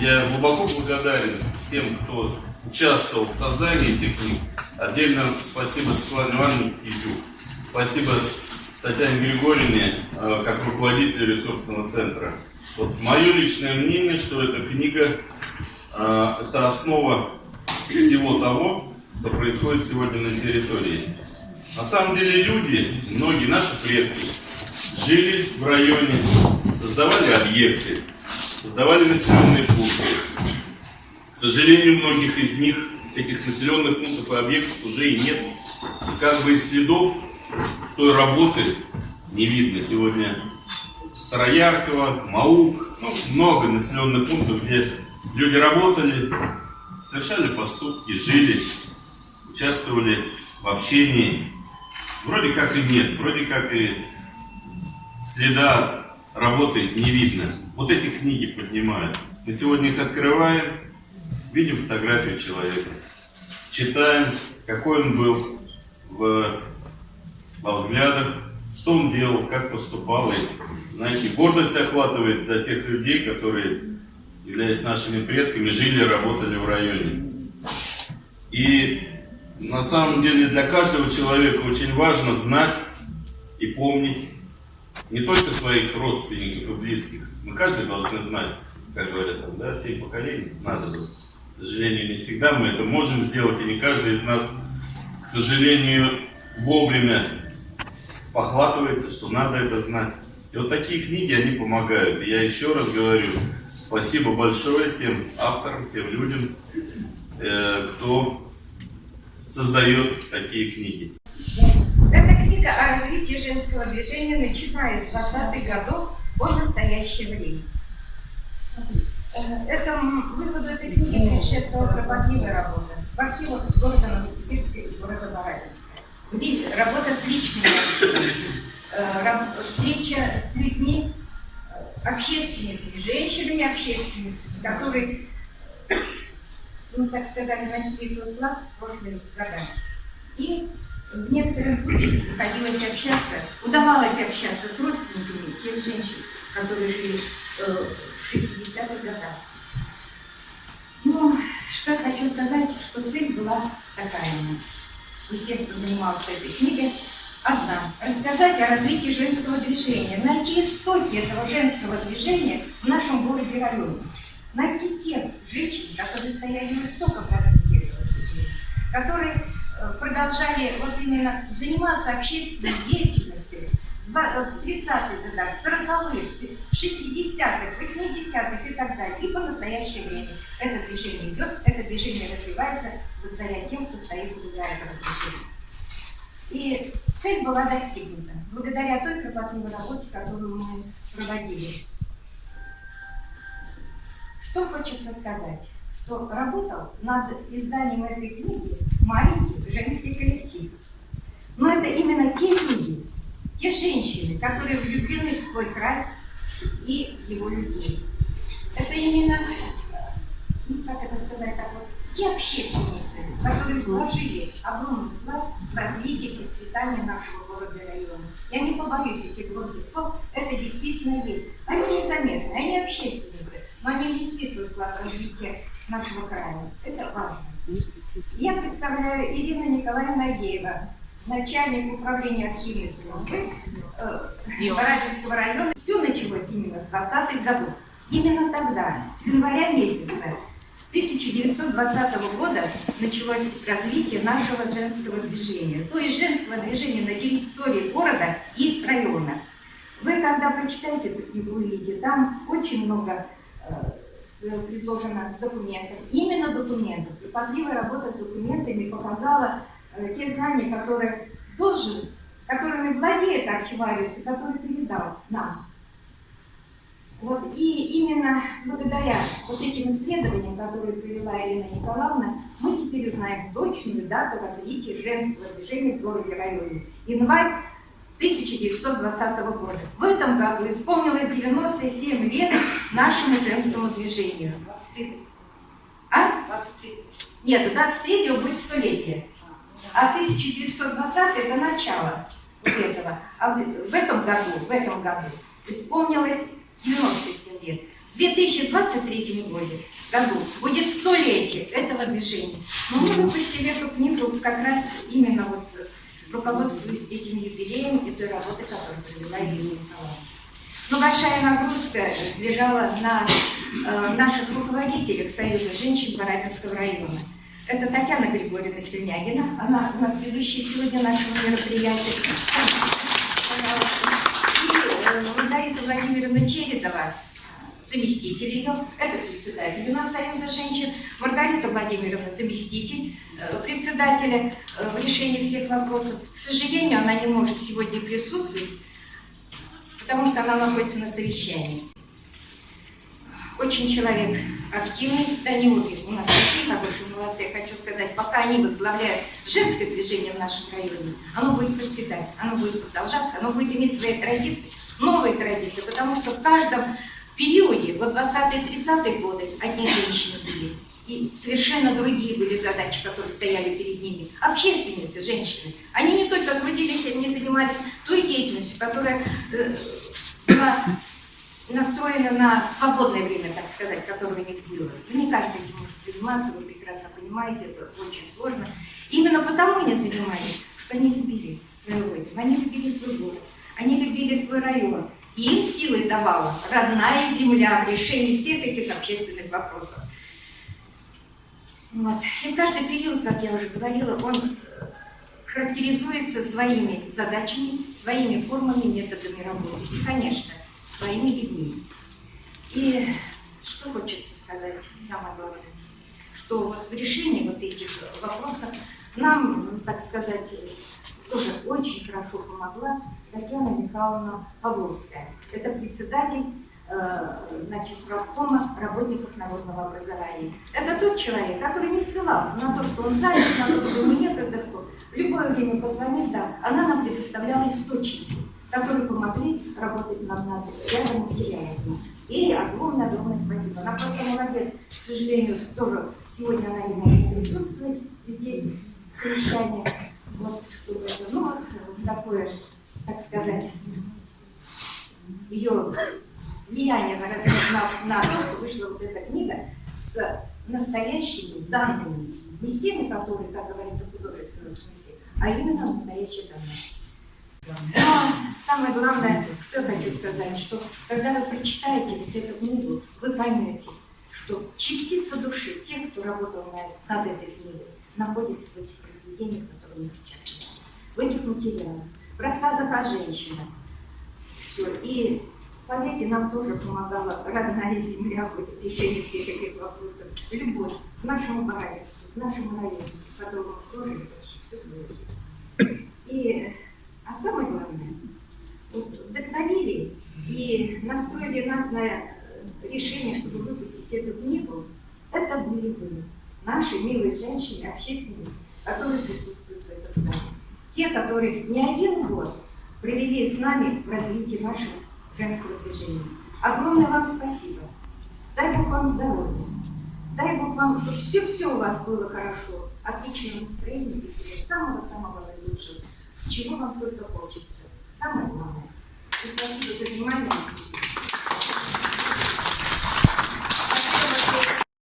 Я глубоко благодарен всем, кто участвовал в создании этих книг. Отдельно спасибо Светлане Ивановне Кизюк. Спасибо Татьяне Григорьевне, э, как руководителю ресурсного центра. Вот мое личное мнение, что эта книга э, это основа всего того, что происходит сегодня на территории. На самом деле люди, многие наши предки, жили в районе, создавали объекты, создавали населенные пункты. К сожалению, многих из них, этих населенных пунктов и объектов уже и нет. И как бы из следов той работы не видно сегодня Старояркова, Маук, ну, много населенных пунктов, где люди работали, совершали поступки, жили, участвовали в общении. Вроде как и нет, вроде как и следа работы не видно. Вот эти книги поднимают. Мы сегодня их открываем, видим фотографию человека, читаем, какой он был в, во взглядах, что он делал, как поступал. И, знаете, гордость охватывает за тех людей, которые, являясь нашими предками, жили и работали в районе. И на самом деле для каждого человека очень важно знать и помнить не только своих родственников и близких. Мы каждый должны знать, как говорят, там, да, семь поколений надо было. К сожалению, не всегда мы это можем сделать, и не каждый из нас, к сожалению, вовремя похватывается, что надо это знать. И вот такие книги, они помогают. И я еще раз говорю, спасибо большое тем авторам, тем людям, э, кто создает такие книги. Эта книга о развитии женского движения, начиная с 20-х годов по настоящее время. Э, это, выходу этой книги предшествовала кропотливая работа в архивах города Новосибирска и города Барабинска. Работа с личными э, встреча с людьми, э, общественницами, женщинами-общественницами, которые ну, так сказать, вносили свой вклад в прошлые года. И в некоторых случаях приходилось общаться, удавалось общаться с родственниками тех женщин, которые жили э, в 60-х годах. Ну, что хочу сказать, что цель была такая у нас. У всех, кто занимался этой книгой, одна. Рассказать о развитии женского движения, найти истоки этого женского движения в нашем городе районе найти тех женщин, которые стояли в истоках развития этого движения, которые продолжали вот именно заниматься общественной деятельностью в 30-х э, годах, 40-х, 60-х, 80-х и так далее. И по настоящее время это движение идет, это движение развивается благодаря тем, кто стоит благодаря этого движения. И цель была достигнута благодаря той кропотливой работе, которую мы проводили. Что хочется сказать? Что работал над изданием этой книги маленький женский коллектив. Но это именно те люди, те женщины, которые влюблены в свой край и его людей. Это именно, ну, как это сказать так вот, те общественницы, которые вложили огромный вклад в развитие и процветание нашего города и района. Я не побоюсь этих громких слов, это действительно есть. Они незаметны, они общественные но они внесли свой вклад в развитие нашего края. Это важно. Я представляю Ирина Николаевна Агеева, начальник управления архивной службы э, Барабинского района. Все началось именно с 20-х годов. Именно тогда, с января месяца 1920 года началось развитие нашего женского движения, то есть женского движения на территории города и района. Вы, когда прочитаете эту книгу, увидите, там очень много Э, предложено документов. Именно документов. Припадливая работа с документами показала э, те знания, которые должен, которыми владеет архивариус и который передал нам. Вот, и именно благодаря вот этим исследованиям, которые привела Ирина Николаевна, мы теперь знаем точную дату развития женского движения в городе районе. Январь 1920 года. В этом году исполнилось 97 лет нашему женскому движению. 23 А? 23 Нет, 23 будет столетие. А 1920 это начало вот этого. А в этом году, в этом году исполнилось 97 лет. В В 2023 году, году будет столетие этого движения. Но мы выпустили эту книгу как раз именно вот э, руководствуясь этим юбилеем и той работой, которую провела Ирина Николаевна. Но большая нагрузка лежала на э, наших руководителях Союза женщин Барабинского района. Это Татьяна Григорьевна Синягина, она у нас ведущая сегодня нашего мероприятия. И э, Маргарита Владимировна Чередова, заместитель ее, это председатель у нас Союза женщин, Маргарита Владимировна, заместитель э, председателя э, в решении всех вопросов. К сожалению, она не может сегодня присутствовать, потому что она находится на совещании. Очень человек активный, да не обе, у нас такие хорошие молодцы, я хочу сказать, пока они возглавляют женское движение в нашем районе, оно будет процветать, оно будет продолжаться, оно будет иметь свои традиции, новые традиции, потому что в каждом периоде, вот 20-30-е годы, одни женщины были, и совершенно другие были задачи, которые стояли перед ними. Общественницы, женщины, они не только трудились, они занимались той деятельностью, которая э, была настроена на свободное время, так сказать, которое них было. И не каждый этим может заниматься, вы прекрасно понимаете, это очень сложно. Именно потому они занимались, что они любили свою родину, они любили свой город, они любили свой район. Им силы давала родная земля в решении всех этих общественных вопросов. Вот. И каждый период, как я уже говорила, он характеризуется своими задачами, своими формами, методами работы. И, конечно, своими людьми. И что хочется сказать, самое главное, что вот в решении вот этих вопросов нам, так сказать, тоже очень хорошо помогла Татьяна Михайловна Павловская. Это председатель э, значит, правкома работников народного образования. Это тот человек, который не ссылался на то, что он занят, на то, что ему некогда, что в любое время позвонить, да, она нам предоставляла источники которые помогли работать над, над рядом материалов. И огромное-огромное спасибо. Она просто молодец. К сожалению, тоже сегодня она не может присутствовать здесь, в совещании. Вот, чтобы это, ну, вот, такое, так сказать, ее влияние на, то, что вышла вот эта книга с настоящими данными. Не с теми, которые, как говорится, в художественном смысле, а именно настоящие данные. Но самое главное, что я хочу сказать, что когда вы прочитаете вот эту книгу, вы поймете, что частица души тех, кто работал над, этой книгой, находится в этих произведениях, которые мы сейчас в этих материалах, в рассказах о женщинах. Все. И поверьте, нам тоже помогала родная земля в решении всех этих вопросов. Любовь к нашему барабинству, к нашему району, в котором всю свою жизнь. И а самое главное, вдохновили и настроили нас на решение, чтобы выпустить эту книгу, это были вы, наши милые женщины, общественницы, которые присутствуют в этом зале. Те, которые не один год провели с нами в развитии нашего женского движения. Огромное вам спасибо. Дай Бог вам здоровья. Дай Бог вам, чтобы все-все у вас было хорошо. Отличного настроения и всего самого-самого наилучшего чего вам только хочется. Самое главное. И спасибо за внимание.